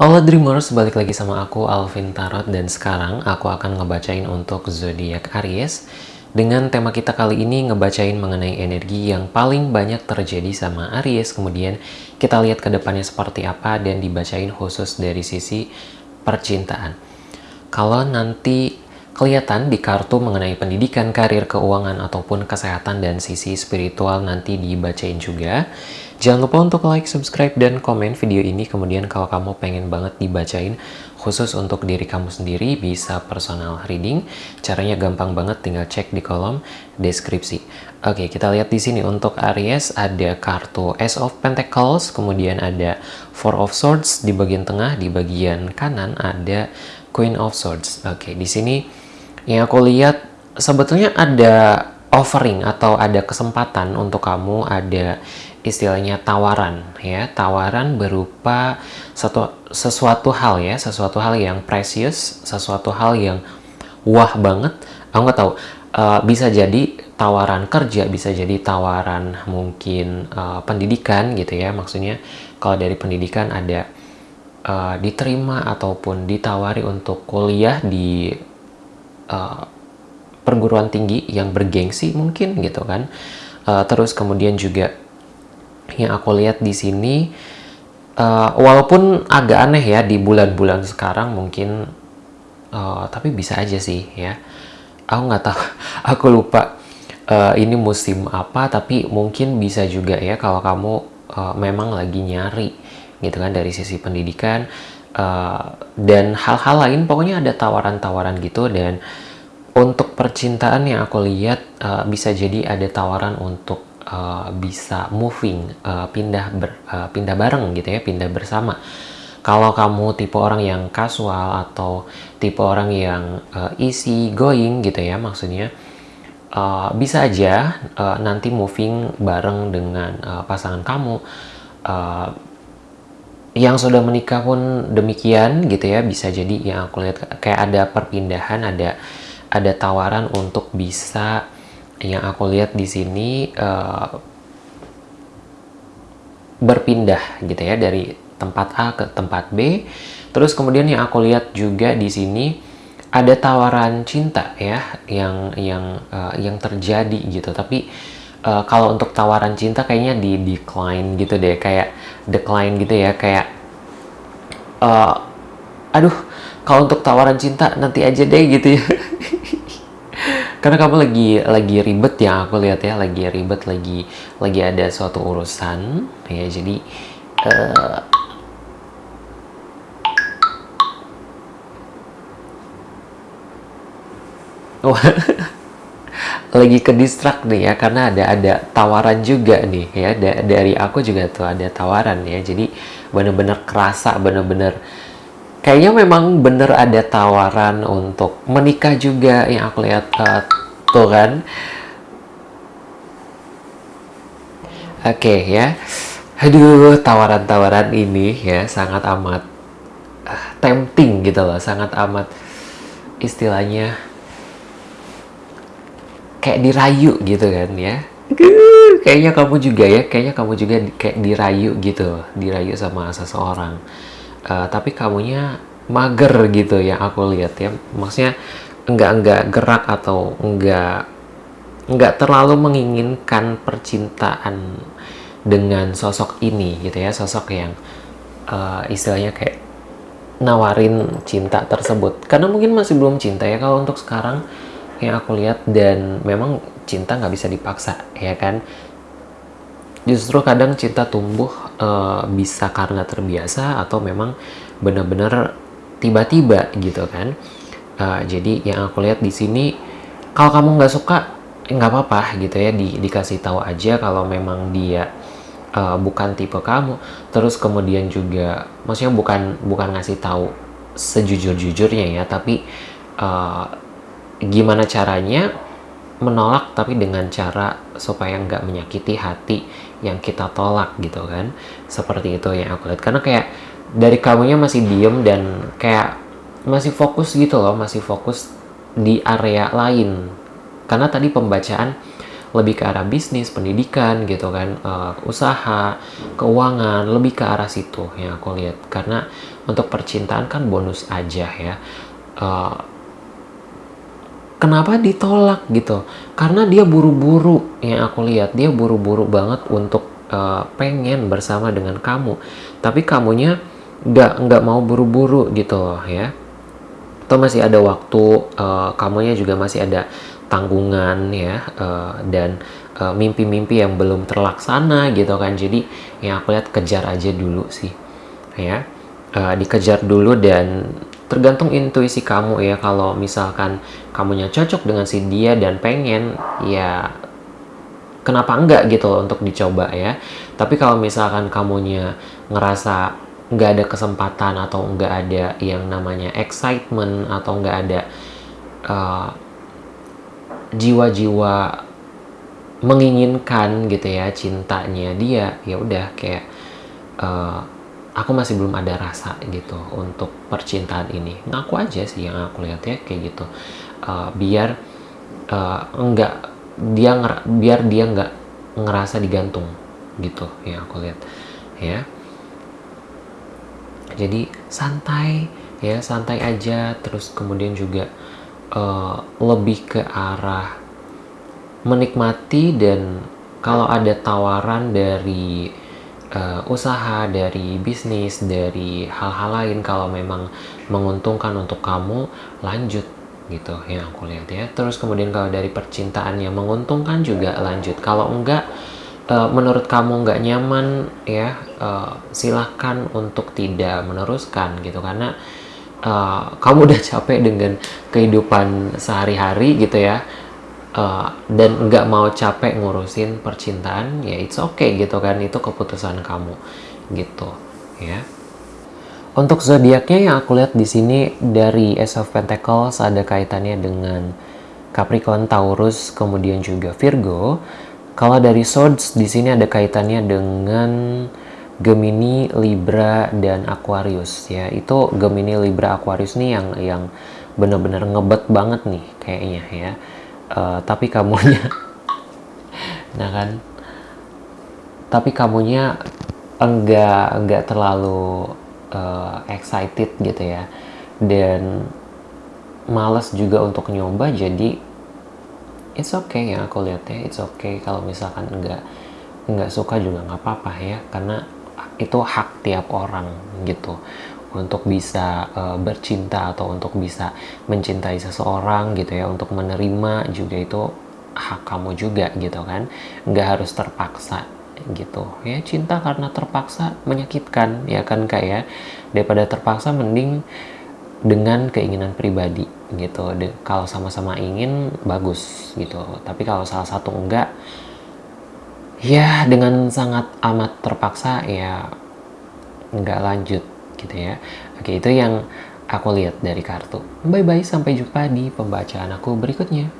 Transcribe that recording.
Halo Dreamers, balik lagi sama aku Alvin Tarot. Dan sekarang aku akan ngebacain untuk zodiak Aries. Dengan tema kita kali ini ngebacain mengenai energi yang paling banyak terjadi sama Aries. Kemudian kita lihat ke depannya seperti apa dan dibacain khusus dari sisi percintaan. Kalau nanti kelihatan di kartu mengenai pendidikan, karir, keuangan, ataupun kesehatan dan sisi spiritual nanti dibacain juga. Jangan lupa untuk like, subscribe, dan komen video ini. Kemudian kalau kamu pengen banget dibacain khusus untuk diri kamu sendiri, bisa personal reading. Caranya gampang banget, tinggal cek di kolom deskripsi. Oke, kita lihat di sini untuk Aries ada kartu Ace of Pentacles, kemudian ada Four of Swords di bagian tengah, di bagian kanan ada Queen of Swords. Oke, di sini yang aku lihat sebetulnya ada offering atau ada kesempatan untuk kamu ada istilahnya tawaran ya. Tawaran berupa satu sesuatu hal ya. Sesuatu hal yang precious sesuatu hal yang wah banget. Aku nggak tahu uh, bisa jadi tawaran kerja bisa jadi tawaran mungkin uh, pendidikan gitu ya. Maksudnya kalau dari pendidikan ada uh, diterima ataupun ditawari untuk kuliah di uh, perguruan tinggi yang bergengsi mungkin gitu kan. Uh, terus kemudian juga yang aku lihat di sini uh, walaupun agak aneh ya di bulan-bulan sekarang mungkin uh, tapi bisa aja sih ya. Aku nggak tahu aku lupa uh, ini musim apa tapi mungkin bisa juga ya kalau kamu uh, memang lagi nyari gitu kan dari sisi pendidikan uh, dan hal-hal lain. Pokoknya ada tawaran-tawaran gitu dan untuk percintaan yang aku lihat uh, bisa jadi ada tawaran untuk uh, bisa moving, uh, pindah ber, uh, pindah bareng gitu ya, pindah bersama. Kalau kamu tipe orang yang kasual atau tipe orang yang uh, easy going gitu ya, maksudnya uh, bisa aja uh, nanti moving bareng dengan uh, pasangan kamu. Uh, yang sudah menikah pun demikian gitu ya, bisa jadi yang aku lihat kayak ada perpindahan, ada ada tawaran untuk bisa yang aku lihat di sini uh, berpindah gitu ya dari tempat A ke tempat B. Terus kemudian yang aku lihat juga di sini ada tawaran cinta ya yang yang uh, yang terjadi gitu. Tapi uh, kalau untuk tawaran cinta kayaknya di decline gitu deh, kayak decline gitu ya, kayak uh, aduh kalau untuk tawaran cinta nanti aja deh gitu ya. karena kamu lagi lagi ribet ya aku lihat ya lagi ribet lagi lagi ada suatu urusan. Ya jadi uh, oh lagi ke distrak nih ya karena ada ada tawaran juga nih ya da dari aku juga tuh ada tawaran ya. Jadi bener-bener kerasa bener-bener kayaknya memang bener ada tawaran untuk menikah juga yang aku lihat uh, tuh kan? Oke okay, ya. Aduh tawaran-tawaran ini ya sangat amat uh, tempting gitu loh sangat amat istilahnya kayak dirayu gitu kan ya. Kayaknya kamu juga ya kayaknya kamu juga kayak dirayu gitu dirayu sama seseorang uh, tapi kamunya mager gitu yang aku lihat ya. Maksudnya enggak enggak gerak atau enggak enggak terlalu menginginkan percintaan dengan sosok ini gitu ya. Sosok yang uh, istilahnya kayak nawarin cinta tersebut. Karena mungkin masih belum cinta ya kalau untuk sekarang yang aku lihat. Dan memang cinta nggak bisa dipaksa ya kan justru kadang cinta tumbuh uh, bisa karena terbiasa atau memang benar-benar tiba-tiba gitu kan. Uh, jadi yang aku lihat di sini kalau kamu nggak suka nggak apa-apa gitu ya di, dikasih tahu aja kalau memang dia uh, bukan tipe kamu. Terus kemudian juga maksudnya bukan bukan ngasih tahu sejujur-jujurnya ya tapi uh, gimana caranya menolak tapi dengan cara supaya nggak menyakiti hati yang kita tolak gitu kan seperti itu yang aku lihat. Karena kayak dari kamunya masih diem dan kayak masih fokus gitu loh masih fokus di area lain. Karena tadi pembacaan lebih ke arah bisnis pendidikan gitu kan uh, usaha keuangan lebih ke arah situ yang aku lihat. Karena untuk percintaan kan bonus aja ya. Uh, kenapa ditolak gitu? Karena dia buru-buru yang aku lihat dia buru-buru banget untuk uh, pengen bersama dengan kamu. Tapi kamunya nggak nggak mau buru-buru gitu loh ya. Atau masih ada waktu uh, kamunya juga masih ada tanggungan ya uh, dan mimpi-mimpi uh, yang belum terlaksana gitu kan. Jadi yang aku lihat kejar aja dulu sih ya. Uh, dikejar dulu dan tergantung intuisi kamu ya kalau misalkan kamunya cocok dengan si dia dan pengen ya kenapa enggak gitu loh untuk dicoba ya. Tapi kalau misalkan kamunya ngerasa nggak ada kesempatan atau nggak ada yang namanya excitement atau nggak ada uh, jiwa-jiwa menginginkan gitu ya cintanya dia ya udah kayak uh, aku masih belum ada rasa gitu untuk percintaan ini. Ngaku aja sih yang aku lihat ya kayak gitu. Uh, biar uh, enggak dia nger biar dia nggak ngerasa digantung gitu yang aku lihat ya. Jadi santai ya santai aja. Terus kemudian juga uh, lebih ke arah menikmati dan kalau ada tawaran dari uh, usaha, dari bisnis, dari hal-hal lain kalau memang menguntungkan untuk kamu lanjut gitu yang aku lihat ya. Terus kemudian kalau dari percintaan yang menguntungkan juga lanjut. Kalau enggak uh, menurut kamu enggak nyaman ya uh, silahkan untuk tidak meneruskan gitu karena uh, kamu udah capek dengan kehidupan sehari-hari gitu ya uh, dan nggak mau capek ngurusin percintaan ya it's okay gitu kan itu keputusan kamu gitu ya untuk zodiaknya yang aku lihat di sini dari Ace of Pentacles ada kaitannya dengan Capricorn, Taurus, kemudian juga Virgo. Kalau dari Swords di sini ada kaitannya dengan Gemini, Libra, dan Aquarius ya. Itu Gemini, Libra, Aquarius nih yang yang benar-benar ngebet banget nih kayaknya ya uh, tapi kamunya nah kan? Tapi kamunya enggak enggak terlalu uh, excited gitu ya. Dan males juga untuk nyoba jadi it's okay ya aku lihat ya. It's okay kalau misalkan enggak enggak suka juga nggak apa-apa ya. Karena itu hak tiap orang gitu untuk bisa uh, bercinta atau untuk bisa mencintai seseorang gitu ya untuk menerima juga itu hak kamu juga gitu kan. Nggak harus terpaksa gitu. Ya cinta karena terpaksa menyakitkan ya kan kayak ya? Daripada terpaksa mending dengan keinginan pribadi gitu. De kalau sama-sama ingin bagus gitu. Tapi kalau salah satu enggak ya dengan sangat amat terpaksa ya nggak lanjut gitu ya. Oke itu yang aku lihat dari kartu. Bye bye sampai jumpa di pembacaan aku berikutnya